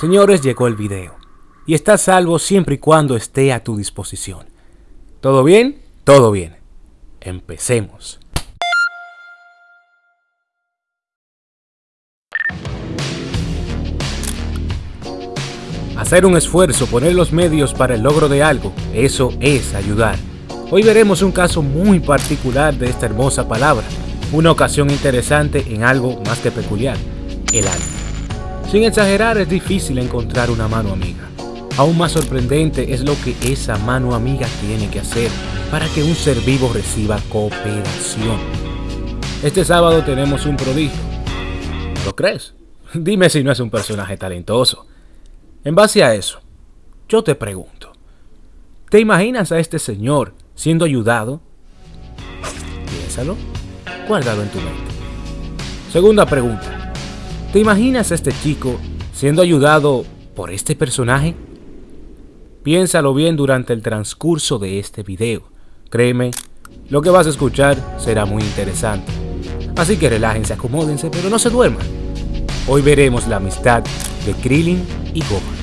Señores, llegó el video. Y está salvo siempre y cuando esté a tu disposición. ¿Todo bien? Todo bien. Empecemos. Hacer un esfuerzo, poner los medios para el logro de algo, eso es ayudar. Hoy veremos un caso muy particular de esta hermosa palabra, una ocasión interesante en algo más que peculiar, el alma. Sin exagerar, es difícil encontrar una mano amiga. Aún más sorprendente es lo que esa mano amiga tiene que hacer para que un ser vivo reciba cooperación. Este sábado tenemos un prodigio. ¿Lo crees? Dime si no es un personaje talentoso. En base a eso, yo te pregunto, ¿te imaginas a este señor siendo ayudado? Piénsalo, guárdalo en tu mente. Segunda pregunta, ¿te imaginas a este chico siendo ayudado por este personaje? Piénsalo bien durante el transcurso de este video. Créeme, lo que vas a escuchar será muy interesante. Así que relájense, acomódense, pero no se duerman. Hoy veremos la amistad de Krillin y Gohan.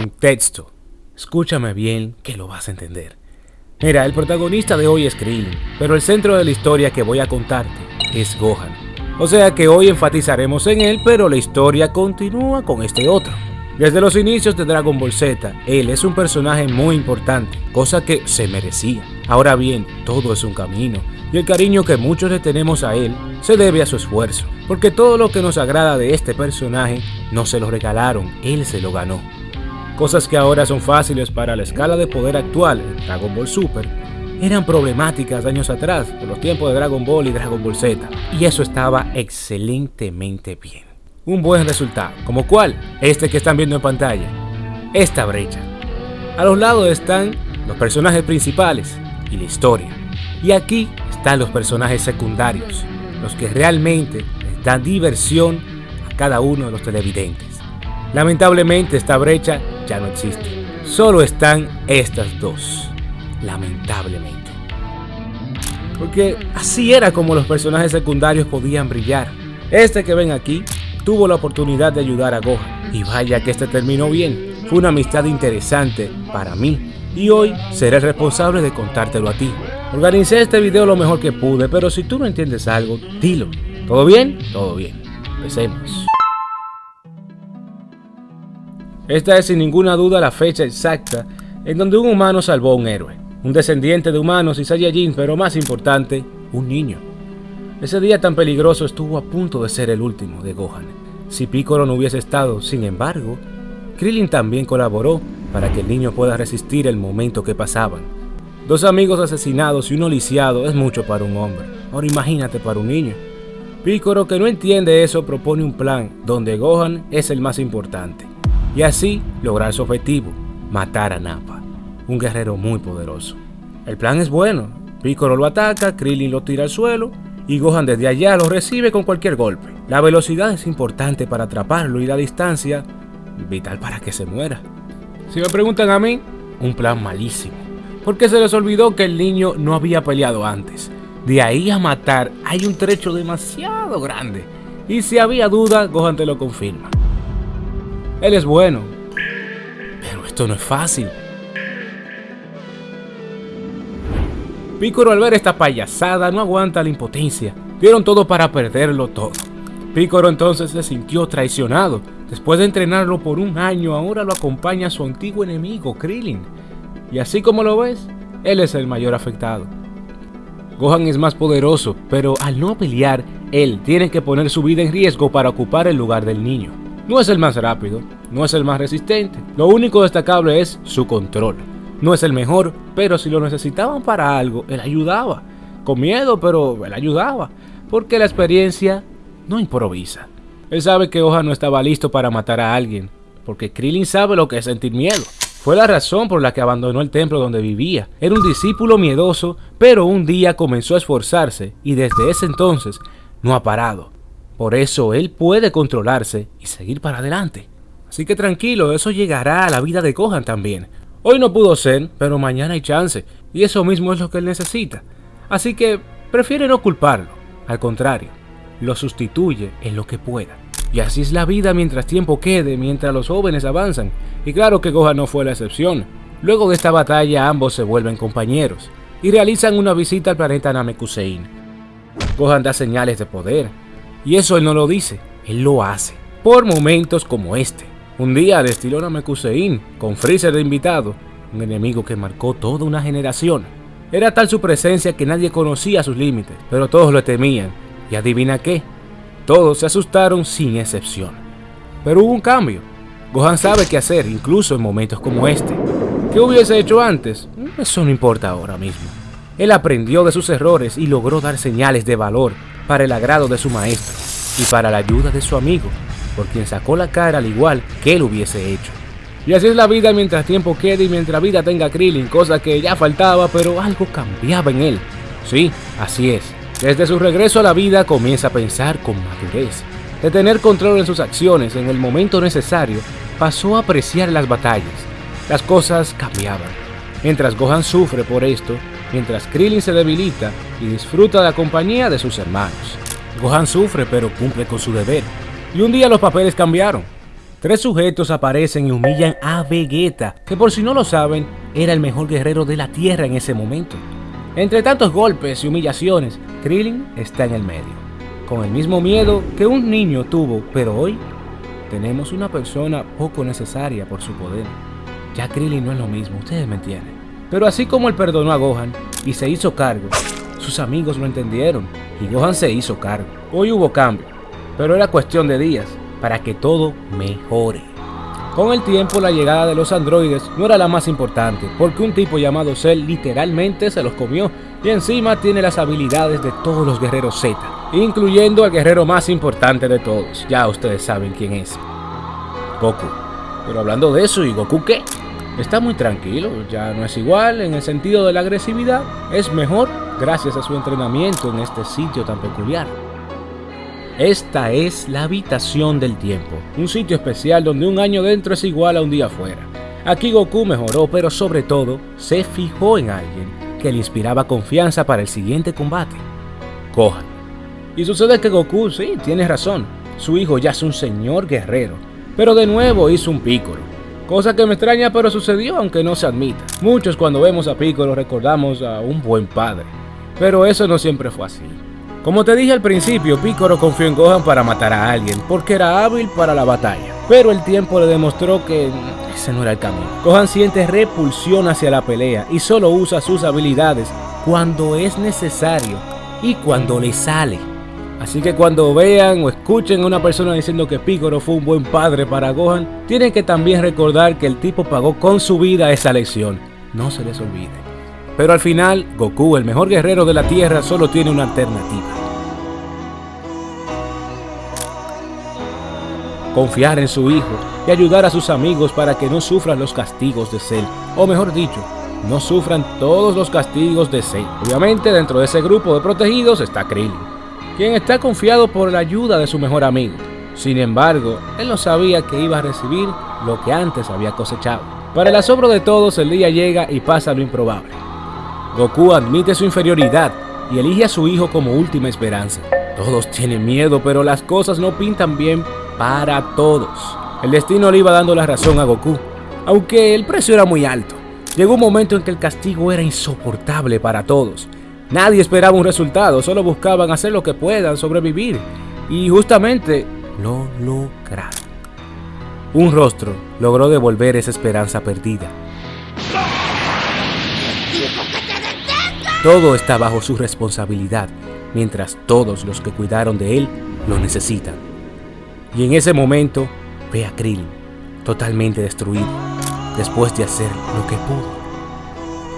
Contexto. Escúchame bien que lo vas a entender. Mira, el protagonista de hoy es Krillin, pero el centro de la historia que voy a contarte es Gohan. O sea que hoy enfatizaremos en él, pero la historia continúa con este otro. Desde los inicios de Dragon Ball Z, él es un personaje muy importante, cosa que se merecía. Ahora bien, todo es un camino, y el cariño que muchos le tenemos a él se debe a su esfuerzo, porque todo lo que nos agrada de este personaje no se lo regalaron, él se lo ganó. Cosas que ahora son fáciles para la escala de poder actual en Dragon Ball Super, eran problemáticas años atrás, por los tiempos de Dragon Ball y Dragon Ball Z, y eso estaba excelentemente bien. Un buen resultado, como cuál, este que están viendo en pantalla, esta brecha. A los lados están los personajes principales y la historia, y aquí están los personajes secundarios, los que realmente dan diversión a cada uno de los televidentes. Lamentablemente esta brecha ya no existe, solo están estas dos, lamentablemente. Porque así era como los personajes secundarios podían brillar. Este que ven aquí tuvo la oportunidad de ayudar a Gohan. Y vaya que este terminó bien. Fue una amistad interesante para mí. Y hoy seré responsable de contártelo a ti. Organicé este video lo mejor que pude, pero si tú no entiendes algo, dilo. ¿Todo bien? Todo bien. Empecemos. Esta es sin ninguna duda la fecha exacta en donde un humano salvó a un héroe. Un descendiente de humanos y Saiyajin, pero más importante, un niño. Ese día tan peligroso estuvo a punto de ser el último de Gohan. Si Piccolo no hubiese estado, sin embargo, Krillin también colaboró para que el niño pueda resistir el momento que pasaban. Dos amigos asesinados y uno lisiado es mucho para un hombre. Ahora imagínate para un niño. Piccolo, que no entiende eso, propone un plan donde Gohan es el más importante. Y así lograr su objetivo, matar a Nappa, un guerrero muy poderoso. El plan es bueno. Piccolo lo ataca, Krillin lo tira al suelo y Gohan desde allá lo recibe con cualquier golpe. La velocidad es importante para atraparlo y la distancia vital para que se muera. Si me preguntan a mí, un plan malísimo. Porque se les olvidó que el niño no había peleado antes. De ahí a matar hay un trecho demasiado grande. Y si había duda, Gohan te lo confirma. Él es bueno. Pero esto no es fácil. Picoro al ver esta payasada no aguanta la impotencia. Dieron todo para perderlo todo. Picoro entonces se sintió traicionado. Después de entrenarlo por un año, ahora lo acompaña su antiguo enemigo, Krillin. Y así como lo ves, él es el mayor afectado. Gohan es más poderoso, pero al no pelear, él tiene que poner su vida en riesgo para ocupar el lugar del niño. No es el más rápido, no es el más resistente, lo único destacable es su control. No es el mejor, pero si lo necesitaban para algo, él ayudaba. Con miedo, pero él ayudaba. Porque la experiencia no improvisa. Él sabe que Gohan no estaba listo para matar a alguien. Porque Krillin sabe lo que es sentir miedo. Fue la razón por la que abandonó el templo donde vivía. Era un discípulo miedoso, pero un día comenzó a esforzarse y desde ese entonces no ha parado. Por eso él puede controlarse y seguir para adelante. Así que tranquilo, eso llegará a la vida de Gohan también. Hoy no pudo ser, pero mañana hay chance, y eso mismo es lo que él necesita. Así que prefiere no culparlo, al contrario, lo sustituye en lo que pueda. Y así es la vida mientras tiempo quede, mientras los jóvenes avanzan. Y claro que Gohan no fue la excepción. Luego de esta batalla ambos se vuelven compañeros y realizan una visita al planeta Namekusein. Gohan da señales de poder, y eso él no lo dice, él lo hace. Por momentos como este. Un día al estilo Namekusein, con Freezer de invitado, un enemigo que marcó toda una generación. Era tal su presencia que nadie conocía sus límites, pero todos lo temían. Y adivina qué, todos se asustaron sin excepción. Pero hubo un cambio. Gohan sabe qué hacer, incluso en momentos como este. ¿Qué hubiese hecho antes? Eso no importa ahora mismo. Él aprendió de sus errores y logró dar señales de valor para el agrado de su maestro y para la ayuda de su amigo, por quien sacó la cara al igual que él hubiese hecho. Y así es la vida mientras tiempo quede y mientras vida tenga Krillin, cosa que ya faltaba, pero algo cambiaba en él. Sí, así es. Desde su regreso a la vida comienza a pensar con madurez. De tener control en sus acciones en el momento necesario, pasó a apreciar las batallas. Las cosas cambiaban. Mientras Gohan sufre por esto, mientras Krillin se debilita y disfruta de la compañía de sus hermanos. Gohan sufre pero cumple con su deber. Y un día los papeles cambiaron. Tres sujetos aparecen y humillan a Vegeta, que por si no lo saben, era el mejor guerrero de la Tierra en ese momento. Entre tantos golpes y humillaciones, Krillin está en el medio, con el mismo miedo que un niño tuvo, pero hoy tenemos una persona poco necesaria por su poder. Ya Krillin no es lo mismo, ustedes me entienden. Pero así como él perdonó a Gohan y se hizo cargo, sus amigos lo entendieron y Gohan se hizo cargo. Hoy hubo cambio, pero era cuestión de días para que todo mejore. Con el tiempo la llegada de los androides no era la más importante, porque un tipo llamado Cell literalmente se los comió y encima tiene las habilidades de todos los guerreros Z, incluyendo al guerrero más importante de todos, ya ustedes saben quién es, Goku. Pero hablando de eso, ¿y Goku qué? Está muy tranquilo, ya no es igual en el sentido de la agresividad, es mejor gracias a su entrenamiento en este sitio tan peculiar. Esta es la habitación del tiempo, un sitio especial donde un año dentro es igual a un día fuera. Aquí Goku mejoró, pero sobre todo se fijó en alguien que le inspiraba confianza para el siguiente combate, Gohan. Y sucede que Goku, sí, tiene razón, su hijo ya es un señor guerrero, pero de nuevo hizo un pícoro. Cosa que me extraña pero sucedió aunque no se admita. Muchos cuando vemos a Piccolo recordamos a un buen padre, pero eso no siempre fue así. Como te dije al principio, Piccolo confió en Gohan para matar a alguien, porque era hábil para la batalla. Pero el tiempo le demostró que ese no era el camino. Gohan siente repulsión hacia la pelea y solo usa sus habilidades cuando es necesario y cuando le sale. Así que cuando vean o escuchen a una persona diciendo que Piccolo fue un buen padre para Gohan, tienen que también recordar que el tipo pagó con su vida esa lección. No se les olvide. Pero al final, Goku, el mejor guerrero de la Tierra, solo tiene una alternativa. Confiar en su hijo y ayudar a sus amigos para que no sufran los castigos de Cell. O mejor dicho, no sufran todos los castigos de Cell. Obviamente dentro de ese grupo de protegidos está Krillin, quien está confiado por la ayuda de su mejor amigo. Sin embargo, él no sabía que iba a recibir lo que antes había cosechado. Para el asombro de todos, el día llega y pasa lo improbable. Goku admite su inferioridad y elige a su hijo como última esperanza. Todos tienen miedo, pero las cosas no pintan bien para todos. El destino le iba dando la razón a Goku, aunque el precio era muy alto. Llegó un momento en que el castigo era insoportable para todos. Nadie esperaba un resultado, solo buscaban hacer lo que puedan, sobrevivir. Y justamente lo lograron. Un rostro logró devolver esa esperanza perdida. Todo está bajo su responsabilidad, mientras todos los que cuidaron de él lo necesitan. Y en ese momento ve a Krillin, totalmente destruido, después de hacer lo que pudo.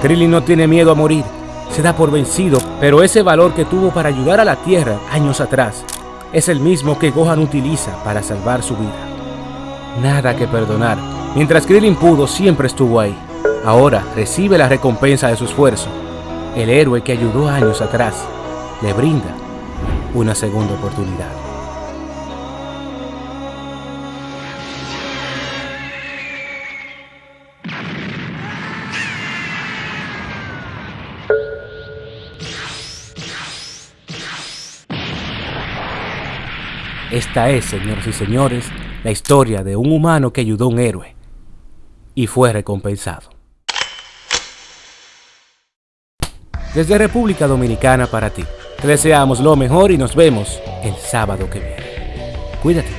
Krillin no tiene miedo a morir, se da por vencido, pero ese valor que tuvo para ayudar a la Tierra años atrás es el mismo que Gohan utiliza para salvar su vida. Nada que perdonar. Mientras Krillin pudo, siempre estuvo ahí. Ahora recibe la recompensa de su esfuerzo el héroe que ayudó años atrás le brinda una segunda oportunidad. Esta es, señoras y señores, la historia de un humano que ayudó a un héroe y fue recompensado. Desde República Dominicana para ti, te deseamos lo mejor y nos vemos el sábado que viene. Cuídate.